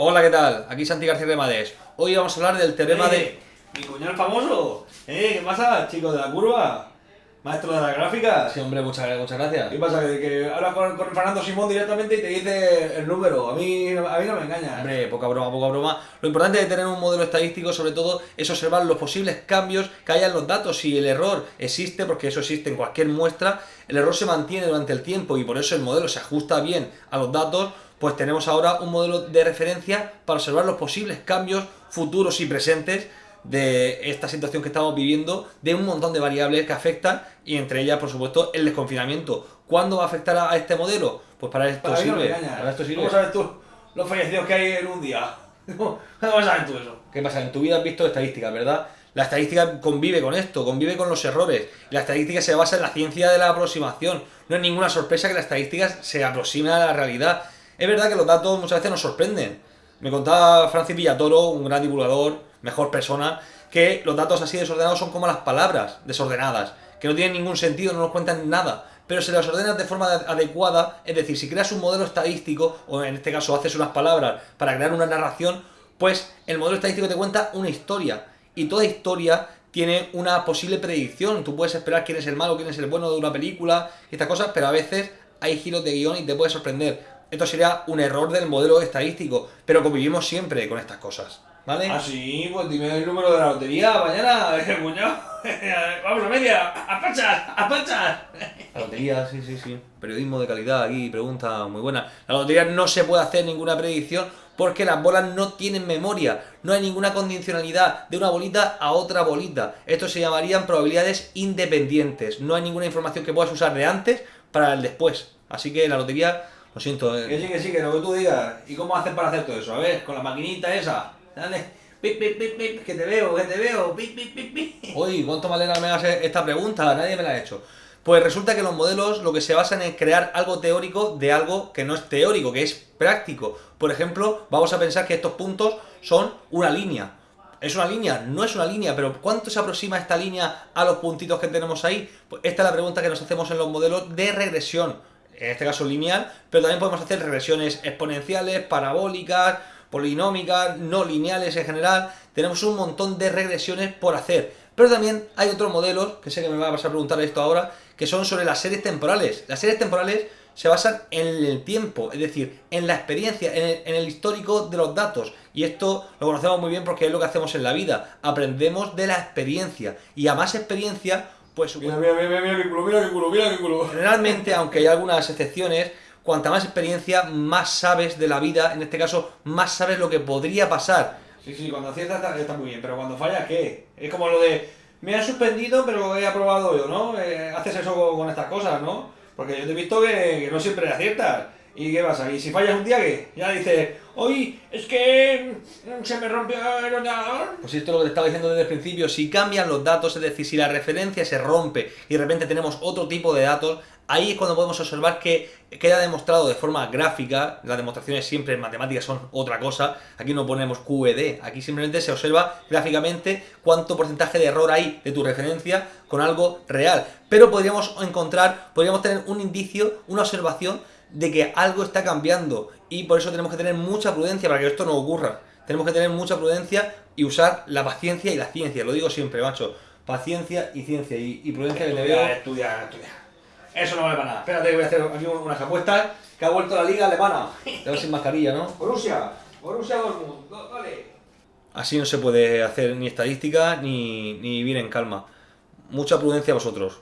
Hola, ¿qué tal? Aquí Santi García Remades. Hoy vamos a hablar del teorema de... Eh, Mi cuñado famoso. Eh, ¿qué pasa, chico de la curva? Maestro de la gráfica. Sí, hombre, muchas, muchas gracias. ¿Qué pasa? Que, que hablas con, con Fernando Simón directamente y te dice el número. A mí, a mí no me engaña. Hombre, poca broma, poca broma. Lo importante de tener un modelo estadístico, sobre todo, es observar los posibles cambios que haya en los datos. Si el error existe, porque eso existe en cualquier muestra, el error se mantiene durante el tiempo y por eso el modelo se ajusta bien a los datos, pues tenemos ahora un modelo de referencia para observar los posibles cambios futuros y presentes de esta situación que estamos viviendo, de un montón de variables que afectan y entre ellas, por supuesto, el desconfinamiento. ¿Cuándo va a afectar a este modelo? Pues para esto Para no sirve. engaña. para esto sirve. ¿Cómo sabes tú los fallecidos que hay en un día? ¿Cómo sabes tú eso? ¿Qué pasa? En tu vida has visto estadísticas, ¿verdad? La estadística convive con esto, convive con los errores. La estadística se basa en la ciencia de la aproximación. No es ninguna sorpresa que la estadística se aproxime a la realidad. Es verdad que los datos muchas veces nos sorprenden. Me contaba Francis Villatoro, un gran divulgador, mejor persona, que los datos así desordenados son como las palabras desordenadas, que no tienen ningún sentido, no nos cuentan nada. Pero si las ordenas de forma adecuada, es decir, si creas un modelo estadístico, o en este caso haces unas palabras para crear una narración, pues el modelo estadístico te cuenta una historia. Y toda historia tiene una posible predicción. Tú puedes esperar quién es el malo, quién es el bueno de una película y estas cosas, pero a veces hay giros de guion y te puede sorprender. Esto sería un error del modelo estadístico, pero convivimos siempre con estas cosas, ¿vale? Ah, sí, pues dime el número de la lotería mañana, eh, cuñado. Vamos a media, a panchas, a panchas. La lotería, sí, sí, sí. Periodismo de calidad aquí, pregunta muy buena. La lotería no se puede hacer ninguna predicción porque las bolas no tienen memoria. No hay ninguna condicionalidad de una bolita a otra bolita. Esto se llamarían probabilidades independientes. No hay ninguna información que puedas usar de antes para el después. Así que la lotería, lo siento. eh, Que sí, que sí, que lo que tú digas. ¿Y cómo haces para hacer todo eso? A ver, con la maquinita esa. Dale. Pip, pip, pip, pip, que te veo, que te veo. Pip, pip, pip, pip. Uy, ¿cuánto alegra me hagas esta pregunta? Nadie me la ha hecho. Pues resulta que los modelos lo que se basan en crear algo teórico de algo que no es teórico, que es práctico. Por ejemplo, vamos a pensar que estos puntos son una línea. ¿Es una línea? No es una línea, pero ¿cuánto se aproxima esta línea a los puntitos que tenemos ahí? Pues esta es la pregunta que nos hacemos en los modelos de regresión. En este caso lineal, pero también podemos hacer regresiones exponenciales, parabólicas, polinómicas, no lineales en general. Tenemos un montón de regresiones por hacer. Pero también hay otros modelos, que sé que me va a pasar a preguntar esto ahora, que son sobre las series temporales. Las series temporales se basan en el tiempo, es decir, en la experiencia, en el, en el, histórico de los datos. Y esto lo conocemos muy bien porque es lo que hacemos en la vida. Aprendemos de la experiencia. Y a más experiencia, pues... Mira, mira, mira, mira, culo, mira, culo, mira, culo. Aunque hay algunas excepciones, cuanta más experiencia, más sabes de la vida. En este caso, más sabes lo que podría pasar. Sí, sí, cuando aciertas está, está muy bien, pero cuando fallas, ¿qué? Es como lo de, me han suspendido, pero he aprobado yo, ¿no? Eh, haces eso con, con, estas cosas, ¿no? Porque yo te he visto que, que, no siempre aciertas. ¿Y qué pasa? ¿Y si fallas un día, qué? Ya dices, hoy es que mm, se me rompió el ordenador. Pues esto es lo que te estaba diciendo desde el principio. Si cambian los datos, es decir, si la referencia se rompe y de repente tenemos otro tipo de datos, ahí es cuando podemos observar que queda demostrado de forma gráfica, las demostraciones siempre en matemáticas son otra cosa, aquí no ponemos QED, aquí simplemente se observa gráficamente cuánto porcentaje de error hay de tu referencia con algo real. Pero podríamos encontrar, podríamos tener un indicio, una observación de que algo está cambiando y por eso tenemos que tener mucha prudencia para que esto no ocurra. Tenemos que tener mucha prudencia y usar la paciencia y la ciencia, lo digo siempre, macho. Paciencia y ciencia y, y prudencia que te veo. Estudiar, estudiar. Eso no vale para nada. Espérate que voy a hacer aquí unas apuestas que ha vuelto la liga alemana. Te vas sin mascarilla, ¿no? Borussia, Borussia Dortmund, vale. Así no se puede hacer ni estadística ni, ni vivir en calma. Mucha prudencia a vosotros.